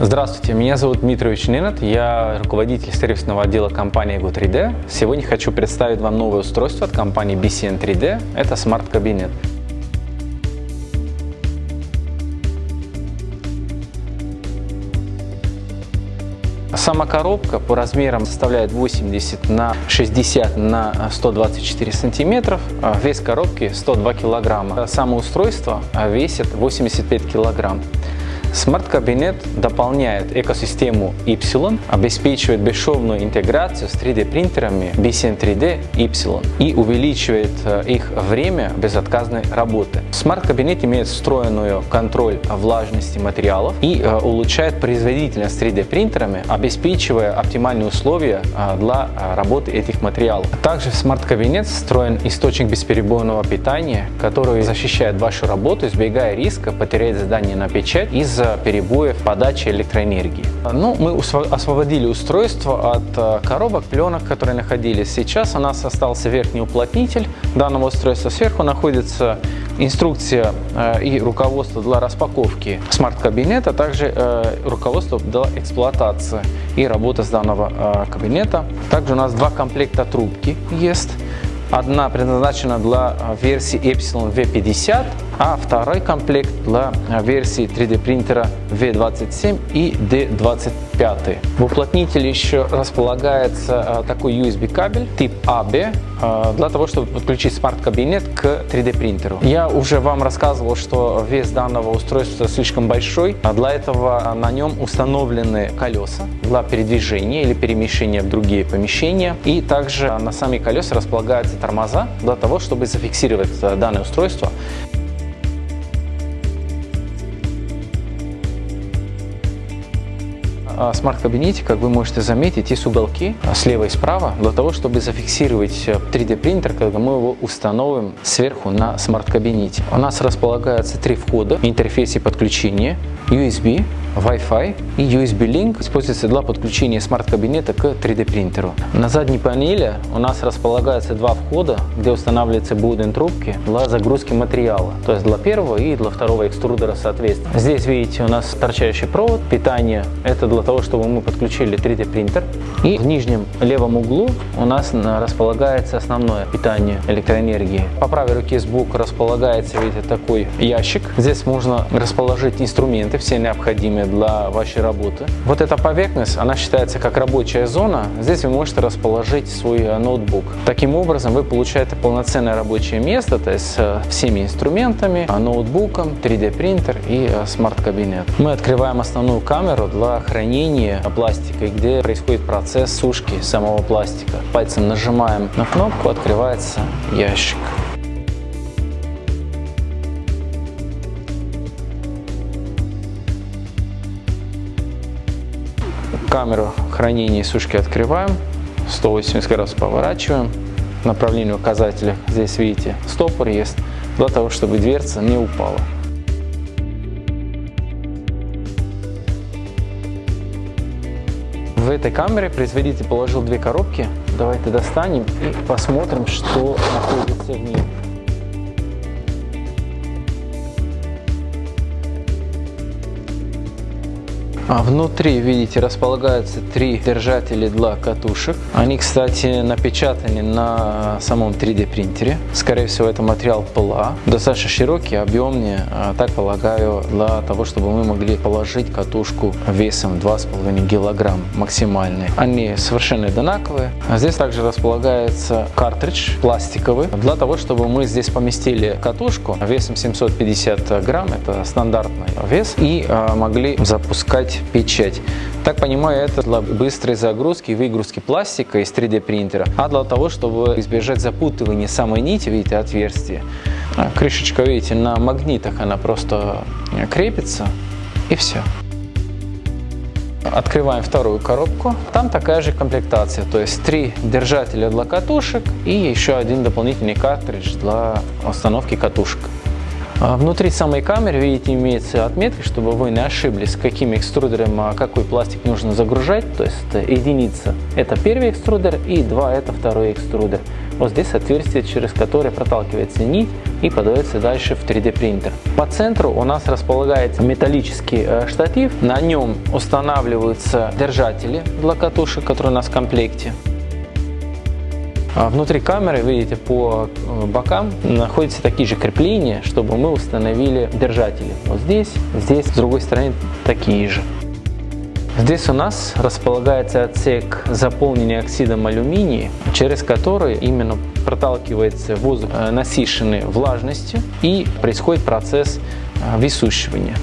Здравствуйте, меня зовут Дмитрий Ненат, я руководитель сервисного отдела компании Go3D. Сегодня хочу представить вам новое устройство от компании BCN 3D, это Smart Кабинет. Сама коробка по размерам составляет 80 на 60 на 124 сантиметров. Вес коробки 102 килограмма. Само устройство весит 85 килограмм. Смарт-кабинет дополняет экосистему Y, обеспечивает бесшовную интеграцию с 3D-принтерами BCN 3D Y и увеличивает э, их время безотказной работы. Смарт-кабинет имеет встроенную контроль влажности материалов и э, улучшает производительность 3D-принтерами, обеспечивая оптимальные условия э, для работы этих материалов. Также в смарт-кабинет встроен источник бесперебойного питания, который защищает вашу работу, избегая риска потерять задание на печать из-за из-за перебоев подачи электроэнергии. Ну, мы освободили устройство от э, коробок, пленок, которые находились. Сейчас у нас остался верхний уплотнитель данного устройства. Сверху находится инструкция э, и руководство для распаковки смарт-кабинета, а также э, руководство для эксплуатации и работы с данного кабинета. Также у нас два комплекта трубки есть. Одна предназначена для версии Epsilon V50, а второй комплект для версии 3D принтера V27 и D25. В уплотнителе еще располагается а, такой USB кабель тип AB а, для того, чтобы подключить смарт-кабинет к 3D принтеру. Я уже вам рассказывал, что вес данного устройства слишком большой, а для этого на нем установлены колеса для передвижения или перемещения в другие помещения. И также на сами колеса располагаются тормоза для того, чтобы зафиксировать данное устройство смарт-кабинете, как вы можете заметить, есть уголки слева и справа для того, чтобы зафиксировать 3D э, принтер, когда мы его установим сверху на смарт-кабинете. У нас располагаются три входа в интерфейсе подключения USB, Wi-Fi и USB-Link используется для подключения смарт-кабинета к 3D принтеру. На задней панели у нас располагаются два входа, где устанавливаются будем трубки для загрузки материала, то есть для первого и для второго экструдера соответственно. Здесь видите у нас торчащий провод, питание, это для того, чтобы мы подключили 3D принтер. И в нижнем левом углу у нас располагается основное питание электроэнергии. По правой руке сбоку располагается, видите, такой ящик. Здесь можно расположить инструменты, все необходимые для вашей работы. Вот эта поверхность, она считается как рабочая зона. Здесь вы можете расположить свой э, ноутбук. Таким образом, вы получаете полноценное рабочее место, то есть э, всеми инструментами, э, ноутбуком, 3D принтер и смарт-кабинет. Мы открываем основную камеру для хранения пластика, где происходит процесс сушки самого пластика. Пальцем нажимаем на кнопку, открывается ящик. Камеру хранения сушки открываем, 180 градусов поворачиваем, направление указателя, здесь видите, стопор есть, для того, чтобы дверца не упала. В этой камере производитель положил две коробки. Давайте достанем и посмотрим, что находится в ней. А внутри, видите, располагаются три держателя для катушек. Они, кстати, напечатаны на самом 3D принтере. Скорее всего, это материал ПЛА. Достаточно широкий, объемный, а, так полагаю, для того, чтобы мы могли положить катушку весом 2,5 килограмм максимальный. Они совершенно одинаковые. А здесь также располагается картридж пластиковый, для того, чтобы мы здесь поместили катушку весом 750 грамм, это стандартный вес, и а, могли запускать печать. Так понимаю, это для быстрой загрузки и выгрузки пластика из 3D принтера, а для того, чтобы избежать запутывания самой нити, видите, отверстия. А, крышечка, видите, на магнитах она просто крепится и все. Открываем вторую коробку. Там такая же комплектация, то есть три держателя для катушек и еще один дополнительный картридж для установки катушек. А внутри самой камеры, видите, имеется отметка, чтобы вы не ошиблись, каким экструдером а какой пластик нужно загружать. То есть единица – это первый экструдер и два – это второй экструдер. Вот здесь отверстие, через которое проталкивается нить и подается дальше в 3D принтер. По центру у нас располагается металлический э, штатив. На нем устанавливаются держатели для катушек, которые у нас в комплекте. А внутри камеры, видите, по э, бокам находятся такие же крепления, чтобы мы установили держатели. Вот здесь, здесь, с другой стороны, такие же. Здесь у нас располагается отсек заполнения оксидом алюминия, через который именно проталкивается воздух, э, насыщенный влажностью, и происходит процесс э, высушивания.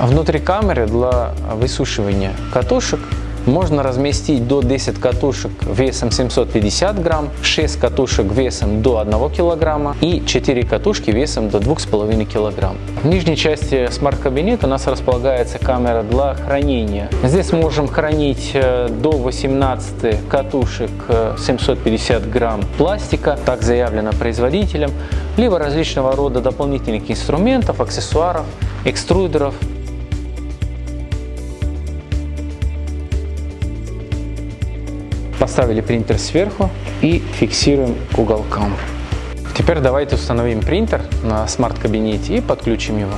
Внутри камеры для высушивания катушек можно разместить до 10 катушек весом 750 грамм, 6 катушек весом до 1 килограмма и 4 катушки весом до 2,5 килограмм. В нижней части смарт-кабинета у нас располагается камера для хранения. Здесь можем хранить э, до 18 катушек 750 э, грамм пластика, так заявлено производителем, либо различного рода дополнительных инструментов, аксессуаров, экструдеров, Поставили принтер сверху и фиксируем к уголкам. Теперь давайте установим принтер на смарт-кабинете и подключим его.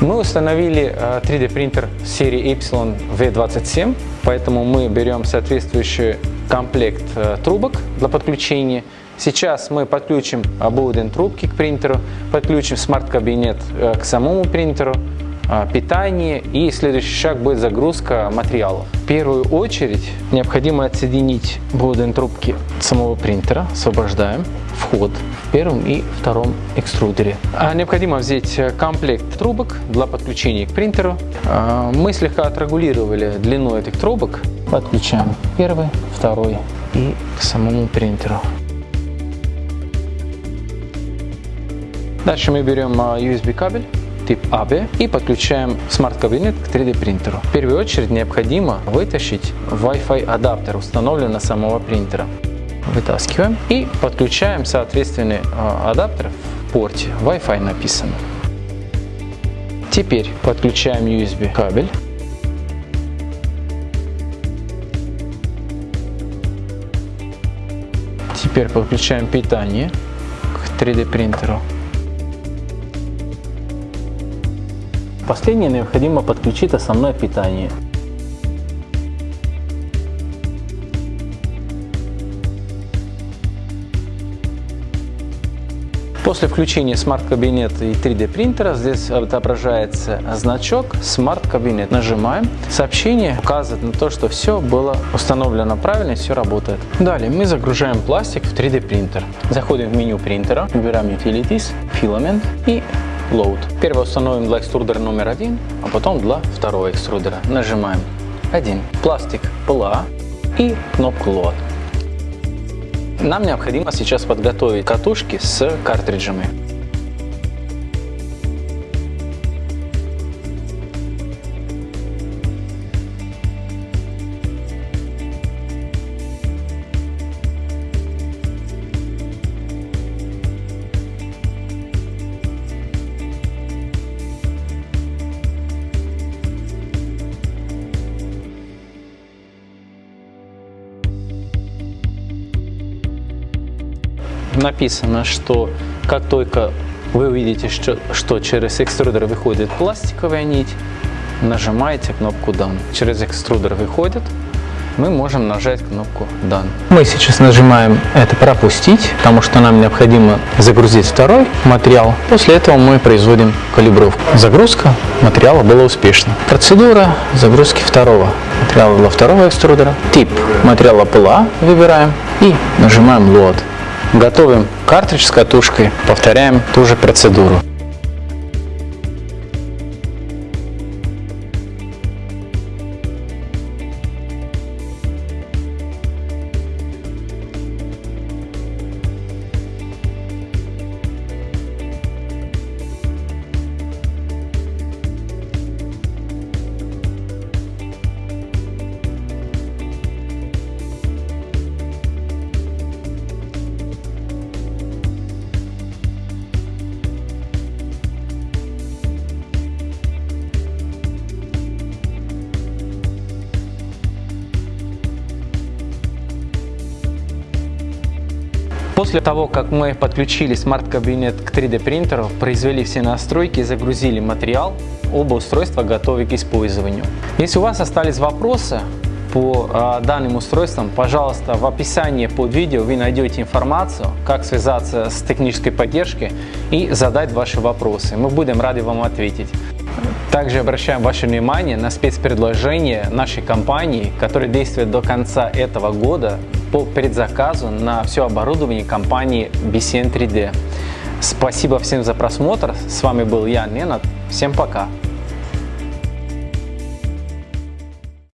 Мы установили 3D э, принтер серии Epsilon V27, поэтому мы берем соответствующий комплект э, трубок для подключения Сейчас мы подключим ободен трубки к принтеру, подключим смарт-кабинет э, к самому принтеру, э, питание и следующий шаг будет загрузка материалов. В первую очередь необходимо отсоединить боден трубки самого принтера, освобождаем вход в первом и втором экструдере. А необходимо взять э, комплект трубок для подключения к принтеру. Мы слегка отрегулировали длину этих трубок. Подключаем первый, второй и к самому принтеру. Дальше мы берем а, USB кабель тип AB и подключаем смарт-кабинет к 3D принтеру. В первую очередь необходимо вытащить Wi-Fi адаптер, установленный на самого принтера. Вытаскиваем и подключаем соответственный а, адаптер в порте. Wi-Fi написано. Теперь подключаем USB кабель. Теперь подключаем питание к 3D принтеру. Последнее необходимо подключить основное питание. После включения смарт-кабинета и 3D принтера здесь отображается значок Smart Кабинет. Нажимаем. Сообщение указывает на то, что все было установлено правильно и все работает. Далее мы загружаем пластик в 3D принтер. Заходим в меню принтера, выбираем Utilities, Filament и Load. Первый установим для экструдера номер один, а потом для второго экструдера. Нажимаем 1. Пластик ПЛА и кнопку Load. Нам необходимо сейчас подготовить катушки с картриджами. Написано, что как только вы увидите, что, что через экструдер выходит пластиковая нить, нажимаете кнопку Done. Через экструдер выходит, мы можем нажать кнопку Done. Мы сейчас нажимаем это пропустить, потому что нам необходимо загрузить второй материал. После этого мы производим калибровку. Загрузка материала была успешна. Процедура загрузки второго материала для второго экструдера. Тип материала ПЛА выбираем и нажимаем Load. Готовим картридж с катушкой, повторяем ту же процедуру. После того, как мы подключили смарт-кабинет к 3D принтеру, произвели все настройки и загрузили материал, оба устройства готовы к использованию. Если у вас остались вопросы, по а, данным устройствам, пожалуйста, в описании под видео вы найдете информацию, как связаться с технической поддержкой и задать ваши вопросы. Мы будем рады вам ответить. Также обращаем ваше внимание на спецпредложение нашей компании, которое действует до конца этого года по предзаказу на все оборудование компании BCN 3D. Спасибо всем за просмотр. С вами был я, Ненат. Всем пока.